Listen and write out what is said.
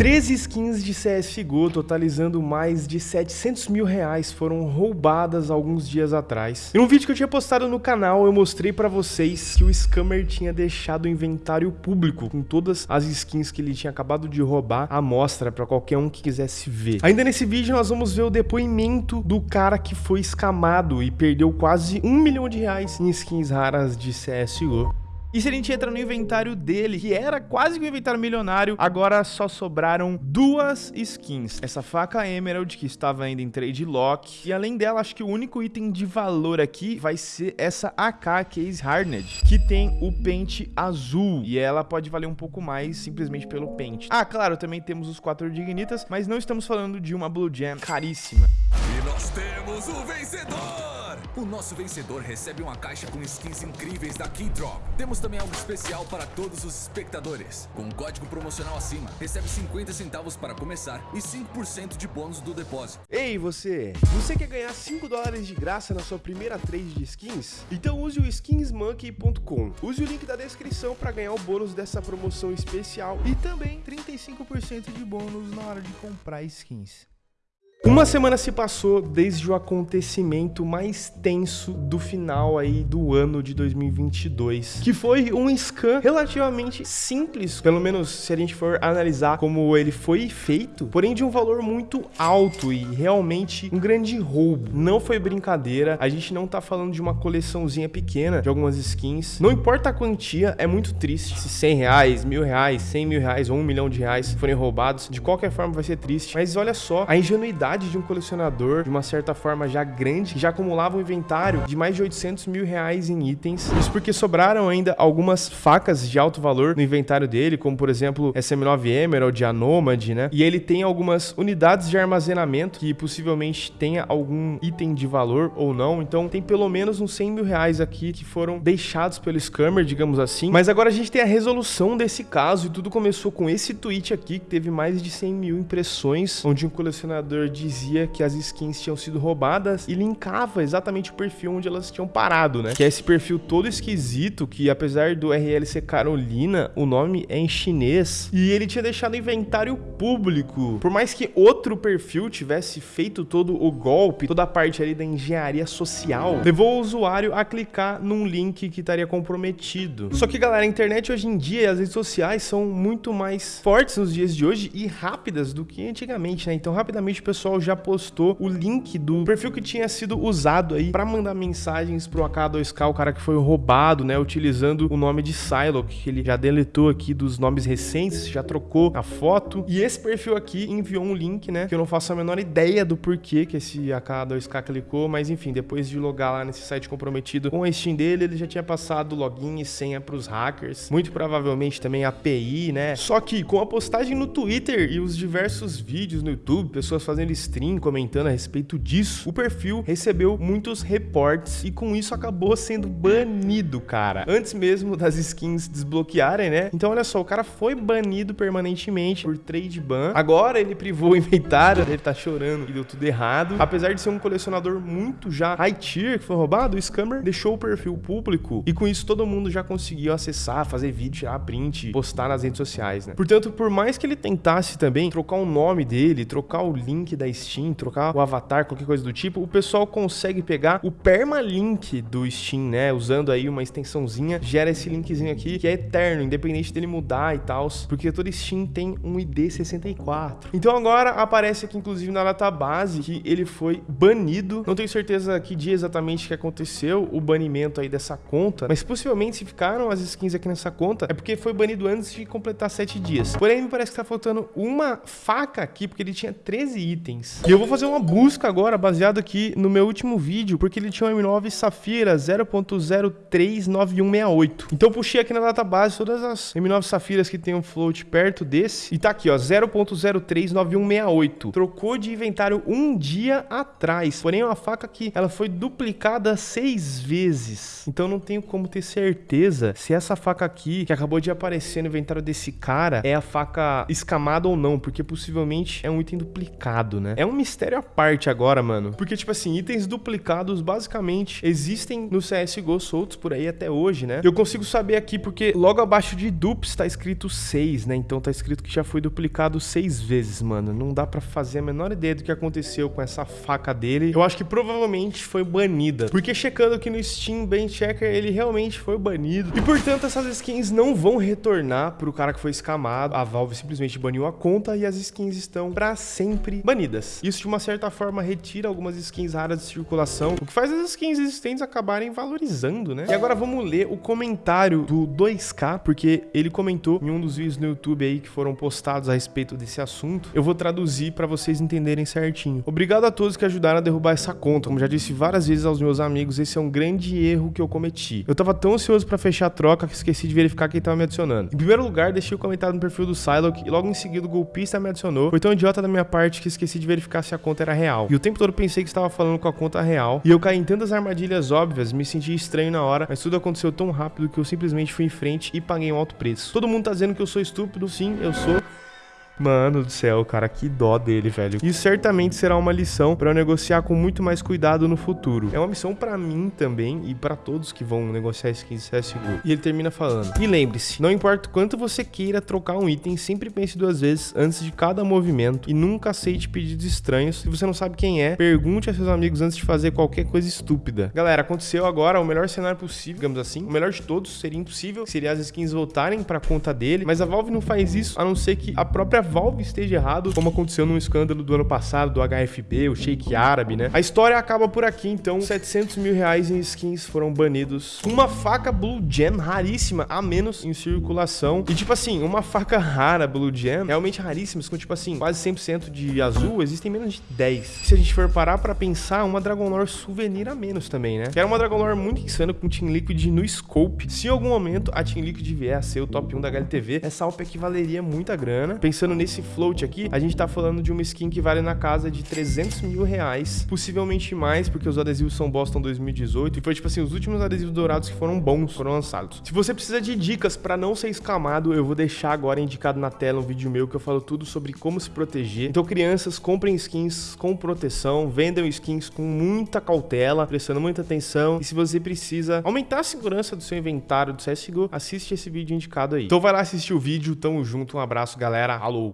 13 skins de CSGO, totalizando mais de 700 mil reais, foram roubadas alguns dias atrás. Em um vídeo que eu tinha postado no canal, eu mostrei pra vocês que o scammer tinha deixado o inventário público, com todas as skins que ele tinha acabado de roubar, à mostra pra qualquer um que quisesse ver. Ainda nesse vídeo, nós vamos ver o depoimento do cara que foi escamado e perdeu quase um milhão de reais em skins raras de CSGO. E se a gente entra no inventário dele, que era quase que um inventário milionário, agora só sobraram duas skins. Essa faca Emerald, que estava ainda em trade lock. E além dela, acho que o único item de valor aqui vai ser essa AK Case Hardened, que tem o pente azul. E ela pode valer um pouco mais simplesmente pelo pente. Ah, claro, também temos os quatro dignitas, mas não estamos falando de uma Blue Gem caríssima. E nós temos o vencedor! O nosso vencedor recebe uma caixa com skins incríveis da Keydrop. Temos também algo especial para todos os espectadores. Com um código promocional acima, recebe 50 centavos para começar e 5% de bônus do depósito. Ei, você! Você quer ganhar 5 dólares de graça na sua primeira trade de skins? Então use o skinsmonkey.com. Use o link da descrição para ganhar o bônus dessa promoção especial e também 35% de bônus na hora de comprar skins. Uma semana se passou desde o acontecimento mais tenso do final aí do ano de 2022, que foi um scan relativamente simples, pelo menos se a gente for analisar como ele foi feito, porém de um valor muito alto e realmente um grande roubo. Não foi brincadeira, a gente não tá falando de uma coleçãozinha pequena de algumas skins. Não importa a quantia, é muito triste. Se 100 reais, mil reais, 100 mil reais ou um milhão de reais forem roubados, de qualquer forma vai ser triste. Mas olha só, a ingenuidade de um colecionador, de uma certa forma já grande, que já acumulava um inventário de mais de 800 mil reais em itens. Isso porque sobraram ainda algumas facas de alto valor no inventário dele, como por exemplo SM9 Emerald, a Nomad, né? E ele tem algumas unidades de armazenamento que possivelmente tenha algum item de valor ou não. Então tem pelo menos uns 100 mil reais aqui que foram deixados pelo scammer, digamos assim. Mas agora a gente tem a resolução desse caso e tudo começou com esse tweet aqui que teve mais de 100 mil impressões, onde um colecionador dizia que as skins tinham sido roubadas e linkava exatamente o perfil onde elas tinham parado, né? Que é esse perfil todo esquisito, que apesar do RL ser Carolina, o nome é em chinês. E ele tinha deixado inventário público. Por mais que outro perfil tivesse feito todo o golpe, toda a parte ali da engenharia social, levou o usuário a clicar num link que estaria comprometido. Só que, galera, a internet hoje em dia e as redes sociais são muito mais fortes nos dias de hoje e rápidas do que antigamente, né? Então, rapidamente o pessoal pessoal já postou o link do perfil que tinha sido usado aí para mandar mensagens pro AK2K, o cara que foi roubado, né, utilizando o nome de Psylocke, que ele já deletou aqui dos nomes recentes, já trocou a foto. E esse perfil aqui enviou um link, né, que eu não faço a menor ideia do porquê que esse AK2K clicou, mas enfim, depois de logar lá nesse site comprometido com a Steam dele, ele já tinha passado login e senha pros hackers, muito provavelmente também API, né? Só que com a postagem no Twitter e os diversos vídeos no YouTube, pessoas fazendo stream comentando a respeito disso, o perfil recebeu muitos reportes e com isso acabou sendo banido, cara. Antes mesmo das skins desbloquearem, né? Então olha só, o cara foi banido permanentemente por trade ban. Agora ele privou o inventário, ele tá chorando e deu tudo errado. Apesar de ser um colecionador muito já high tier que foi roubado, o scammer deixou o perfil público e com isso todo mundo já conseguiu acessar, fazer vídeo, tirar print, postar nas redes sociais, né? Portanto, por mais que ele tentasse também trocar o nome dele, trocar o link da Steam, trocar o avatar, qualquer coisa do tipo, o pessoal consegue pegar o permalink do Steam, né? Usando aí uma extensãozinha, gera esse linkzinho aqui que é eterno, independente dele mudar e tal, porque todo Steam tem um ID 64. Então agora aparece aqui inclusive na database que ele foi banido. Não tenho certeza que dia exatamente que aconteceu o banimento aí dessa conta, mas possivelmente se ficaram as skins aqui nessa conta é porque foi banido antes de completar 7 dias. Porém, me parece que tá faltando uma faca aqui, porque ele tinha 13 itens itens. E eu vou fazer uma busca agora, baseado aqui no meu último vídeo, porque ele tinha um M9 Safira 0.039168. Então eu puxei aqui na database todas as M9 Safiras que tem um float perto desse. E tá aqui, ó, 0.039168. Trocou de inventário um dia atrás. Porém, é uma faca que ela foi duplicada seis vezes. Então não tenho como ter certeza se essa faca aqui, que acabou de aparecer no inventário desse cara, é a faca escamada ou não, porque possivelmente é um item duplicado, né? Né? É um mistério à parte agora, mano. Porque, tipo assim, itens duplicados basicamente existem no CSGO soltos por aí até hoje, né? Eu consigo saber aqui porque logo abaixo de dupes tá escrito 6, né? Então tá escrito que já foi duplicado 6 vezes, mano. Não dá pra fazer a menor ideia do que aconteceu com essa faca dele. Eu acho que provavelmente foi banida. Porque checando aqui no Steam Ben Checker, ele realmente foi banido. E portanto, essas skins não vão retornar pro cara que foi escamado. A Valve simplesmente baniu a conta e as skins estão pra sempre banidas. Isso de uma certa forma retira algumas skins raras de circulação, o que faz as skins existentes acabarem valorizando, né? E agora vamos ler o comentário do 2K, porque ele comentou em um dos vídeos no YouTube aí que foram postados a respeito desse assunto. Eu vou traduzir para vocês entenderem certinho. Obrigado a todos que ajudaram a derrubar essa conta. Como já disse várias vezes aos meus amigos, esse é um grande erro que eu cometi. Eu tava tão ansioso para fechar a troca que esqueci de verificar quem tava me adicionando. Em primeiro lugar, deixei o comentário no perfil do Psylocke e logo em seguida o golpista me adicionou. Foi tão idiota da minha parte que esqueci de verificar se a conta era real. E o tempo todo pensei que estava falando com a conta real. E eu caí em tantas armadilhas óbvias, me senti estranho na hora, mas tudo aconteceu tão rápido que eu simplesmente fui em frente e paguei um alto preço. Todo mundo tá dizendo que eu sou estúpido, sim, eu sou. Mano do céu, cara, que dó dele, velho. Isso certamente será uma lição para eu negociar com muito mais cuidado no futuro. É uma missão para mim também e para todos que vão negociar skins CSGO. E ele termina falando: E lembre-se, não importa quanto você queira trocar um item, sempre pense duas vezes antes de cada movimento e nunca aceite pedidos estranhos. Se você não sabe quem é, pergunte a seus amigos antes de fazer qualquer coisa estúpida. Galera, aconteceu agora o melhor cenário possível, digamos assim. O melhor de todos seria impossível, seria as skins voltarem para conta dele, mas a Valve não faz isso, a não ser que a própria Valve esteja errado, como aconteceu num escândalo do ano passado do HFB, o Sheik Árabe, né? A história acaba por aqui, então 700 mil reais em skins foram banidos. Uma faca Blue Gem raríssima, a menos em circulação. E tipo assim, uma faca rara Blue Gem, realmente raríssimas, com tipo assim, quase 100% de azul, existem menos de 10. Se a gente for parar pra pensar, uma Dragon Lore souvenir a menos também, né? Que era uma Dragon Lore muito insana com Team Liquid no scope. Se em algum momento a Team Liquid vier a ser o top 1 da HLTV, essa AWP equivaleria muita grana. Pensando nesse float aqui, a gente tá falando de uma skin que vale na casa de 300 mil reais, possivelmente mais, porque os adesivos são Boston 2018, e foi tipo assim, os últimos adesivos dourados que foram bons foram lançados. Se você precisa de dicas para não ser escamado, eu vou deixar agora indicado na tela um vídeo meu que eu falo tudo sobre como se proteger. Então, crianças, comprem skins com proteção, vendam skins com muita cautela, prestando muita atenção, e se você precisa aumentar a segurança do seu inventário do CSGO, assiste esse vídeo indicado aí. Então vai lá assistir o vídeo, tamo junto, um abraço, galera, alô!